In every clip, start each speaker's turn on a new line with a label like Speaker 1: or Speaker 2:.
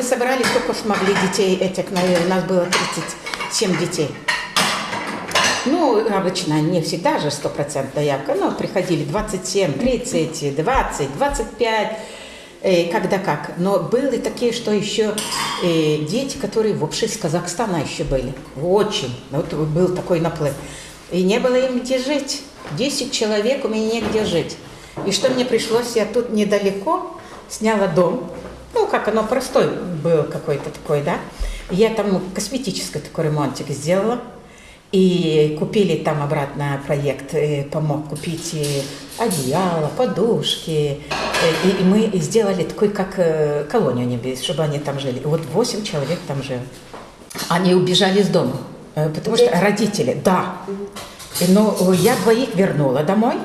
Speaker 1: мы собрали, сколько смогли детей этих, наверное, у нас было 37 детей. Ну, обычно не всегда же стопроцентная явка, но приходили 27, 30, 20, 25, э, когда как. Но были такие, что еще э, дети, которые вообще из Казахстана еще были. Очень. Вот был такой наплыв. И не было им где жить. 10 человек у меня негде жить. И что мне пришлось, я тут недалеко сняла дом. Ну, как оно простой был какой-то такой, да. Я там косметический такой ремонтик сделала. И купили там обратно проект, и помог купить и одеяло, подушки. И, и мы сделали такой, как э, колонию небес, чтобы они там жили. И вот 8 человек там жили. Они убежали из дома, э, потому что родители, да. И, ну, я двоих вернула домой.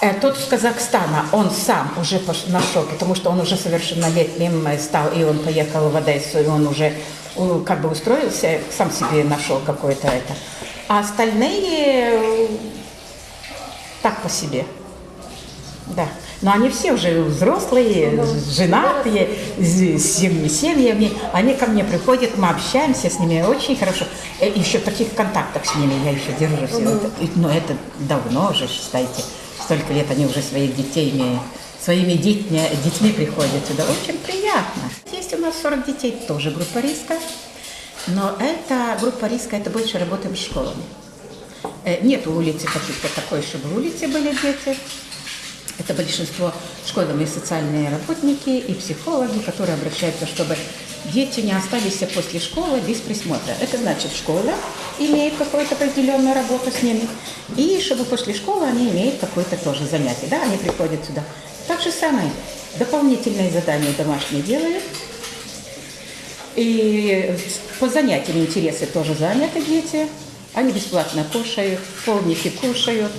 Speaker 1: Э, Тот с Казахстана, он сам уже нашел, потому что он уже совершеннолетним э, стал, и он поехал в Одессу, и он уже как бы устроился, сам себе нашел какое-то это. А остальные э, так по себе. Да. Но они все уже взрослые, женатые, с семьями. Они ко мне приходят, мы общаемся с ними очень хорошо. Еще в таких контактах с ними я еще держусь. Вот. И- Но это давно уже, считайте. Столько лет они уже своих детей имеют. Своими детьми, детьми приходят сюда. Очень приятно. Есть у нас 40 детей, тоже группа риска. Но это группа риска, это больше работаем с школами. Э, Нет улицы каких-то такой, чтобы в улице были дети. Это большинство школьные социальные работники и психологи, которые обращаются, чтобы дети не остались после школы без присмотра. Это значит, школа имеет какую-то определенную работу с ними, и чтобы после школы они имеют какое-то тоже занятие. Да, они приходят сюда. Так же самое, дополнительные задания домашние делают, и по занятиям интересы тоже заняты дети. Они бесплатно кушают, полники кушают.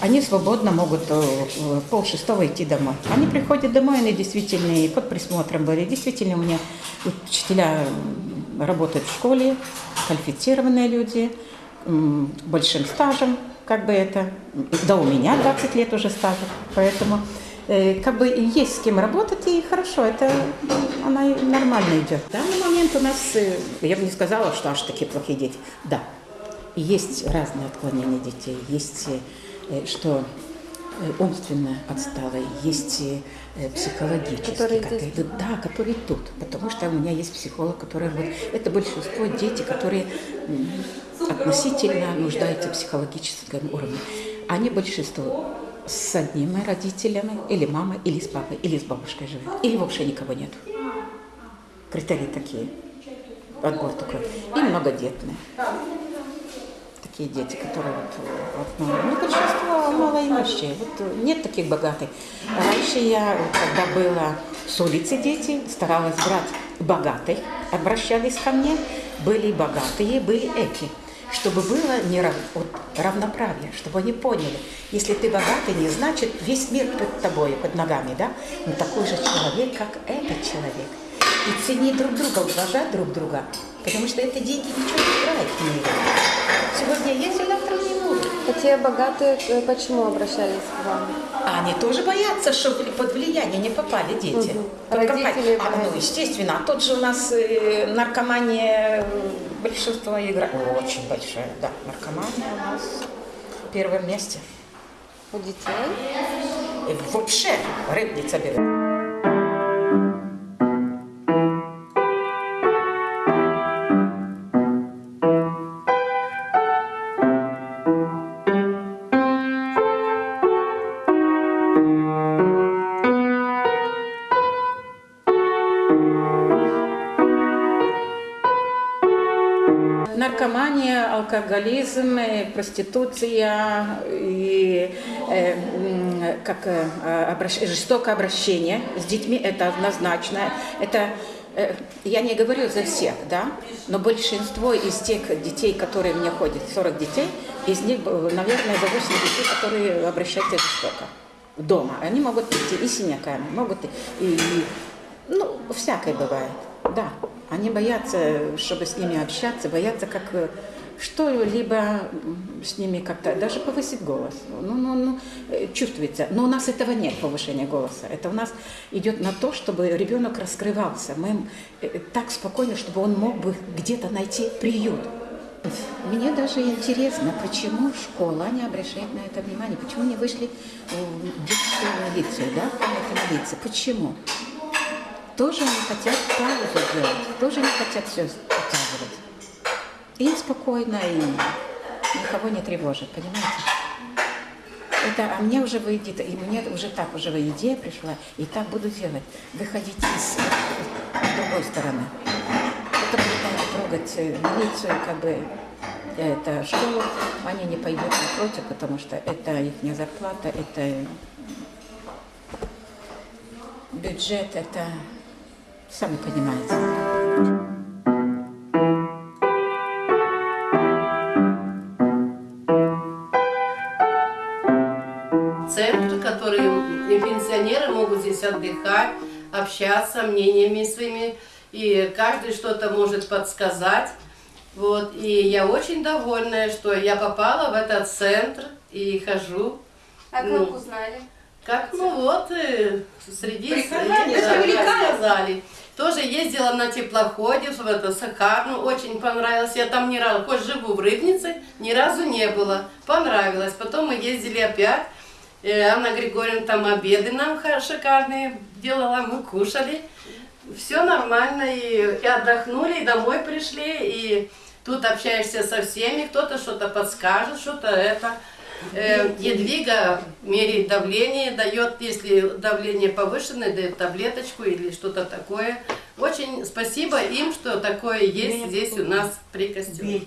Speaker 1: Они свободно могут э, пол шестого идти домой. Они приходят домой, они действительно и под присмотром были. Действительно, у меня учителя работают в школе, квалифицированные люди, большим стажем, как бы это. Да, у меня 20 лет уже стажа, поэтому э, как бы есть с кем работать, и хорошо, это она нормально идет. В данный момент у нас, э, я бы не сказала, что аж такие плохие дети. Да, есть разные отклонения детей, есть э, что э, умственно отсталые, есть э, психологические,
Speaker 2: Которые
Speaker 1: которые-
Speaker 2: здесь?
Speaker 1: да, которые тут, потому что у меня есть психолог, который вот это большинство дети, которые относительно нуждаются в психологическом уровне. Они большинство с одними родителями, или мамой, или с папой, или с бабушкой живут, или вообще никого нет. Критерии такие. Отбор такой. И многодетные. Такие дети, которые вот, вот ну, ну, большинство малоимущие. Вот э, нет таких богатых. Раньше я, когда была с улицы дети, старалась брать богатых, обращались ко мне. Были богатые, были эти. Чтобы было не рав- вот, равноправие, чтобы они поняли, если ты богатый, не значит весь мир под тобой, под ногами, да? Но такой же человек, как этот человек. И ценить друг друга, уважать друг друга. Потому что это деньги ничего не играет в мире. Сегодня есть, а завтра не будет.
Speaker 2: А те богатые э, почему обращались к вам?
Speaker 1: А они тоже боятся, чтобы под влияние не попали дети. Под
Speaker 2: Родители.
Speaker 1: А, ну, естественно. А тут же у нас э, наркомания, э, большинство играет. Очень большая, да. Наркомания у нас в первом месте.
Speaker 2: У детей?
Speaker 1: И вообще рыбница берет. Наркомания, алкоголизм, э, проституция и э, как э, обращ- жестокое обращение с детьми это однозначно. Это э, я не говорю за всех, да, но большинство из тех детей, которые меня ходят, 40 детей, из них, э, наверное, за 8 детей, которые обращаются жестоко дома. Они могут прийти и синяками, могут и, и ну, всякое бывает, да. Они боятся, чтобы с ними общаться, боятся, как, э, что-либо с ними как-то, даже повысить голос. Ну, ну, ну, э, чувствуется. Но у нас этого нет, повышения голоса. Это у нас идет на то, чтобы ребенок раскрывался. Мы э, так спокойно, чтобы он мог бы где-то найти приют. Мне даже интересно, почему школа не обращает на это внимание, почему не вышли в детскую милицию, да, в милиции, почему? Тоже не хотят паузу делать, тоже не хотят все показывать. Им спокойно и никого не тревожит, понимаете? Это, а мне уже выйдет, и мне уже так уже идея пришла, и так буду делать. Выходить из, с другой стороны. Кто будет трогать э, милицию, как бы это школу, они не пойдут напротив, потому что это их зарплата, это бюджет, это сами понимаете.
Speaker 3: центр, который и пенсионеры могут здесь отдыхать, общаться мнениями своими, и каждый что-то может подсказать. Вот, и я очень довольна, что я попала в этот центр и хожу.
Speaker 2: А
Speaker 3: Ну.
Speaker 2: как узнали?
Speaker 3: Как, ну вот, э, среди
Speaker 4: Приказания,
Speaker 3: да, сказали. Тоже ездила на теплоходе в это Сахарну, очень понравилось. Я там ни разу, хоть живу в Рыбнице, ни разу не было. Понравилось. Потом мы ездили опять. Э, Анна Григорьевна там обеды нам шикарные делала, мы кушали. Все нормально, и, и отдохнули, и домой пришли, и тут общаешься со всеми, кто-то что-то подскажет, что-то это. Э, Едвига меряет давление, дает, если давление повышенное, дает таблеточку или что-то такое. Очень спасибо им, что такое есть здесь у нас при костеле.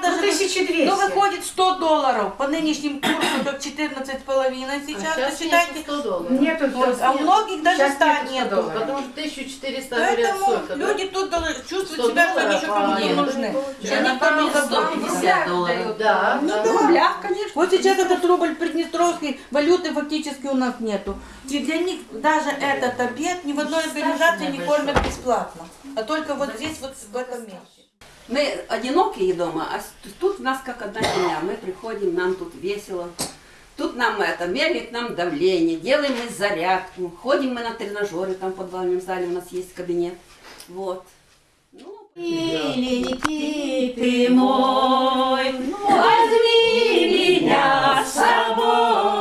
Speaker 4: Сейчас даже...
Speaker 1: 1200.
Speaker 4: Ну, выходит 100 долларов. По нынешним курсу, как 14 с половиной сейчас.
Speaker 3: А сейчас
Speaker 4: считайте,
Speaker 3: нету 100 долларов.
Speaker 1: Нету
Speaker 4: вот, а у многих даже
Speaker 1: Сейчас
Speaker 4: 100
Speaker 1: нету 100
Speaker 4: нету.
Speaker 1: долларов.
Speaker 3: Потому что 1400 говорят
Speaker 4: Поэтому
Speaker 3: сколько, да?
Speaker 4: люди тут должны чувствуют
Speaker 3: 100
Speaker 4: себя, что они еще кому-то нужны. никто не забыл.
Speaker 2: 150 долларов.
Speaker 3: Да,
Speaker 4: Ну
Speaker 3: да.
Speaker 4: да.
Speaker 2: рублях, конечно.
Speaker 4: Вот сейчас этот рубль приднестровский, валюты фактически у нас нету. И для них даже этот обед ни в одной организации не кормят бесплатно. А только вот здесь, вот в этом месте.
Speaker 5: Мы одинокие дома, а тут у нас как одна семья. Мы приходим, нам тут весело. Тут нам это, меряет нам давление, делаем мы зарядку, ходим мы на тренажеры, там в подвальном зале у нас есть кабинет. Вот. Ну,
Speaker 4: Миленький ты мой, возьми меня с собой.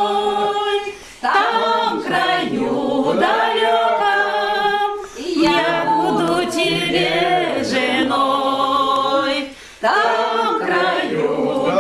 Speaker 4: там краю.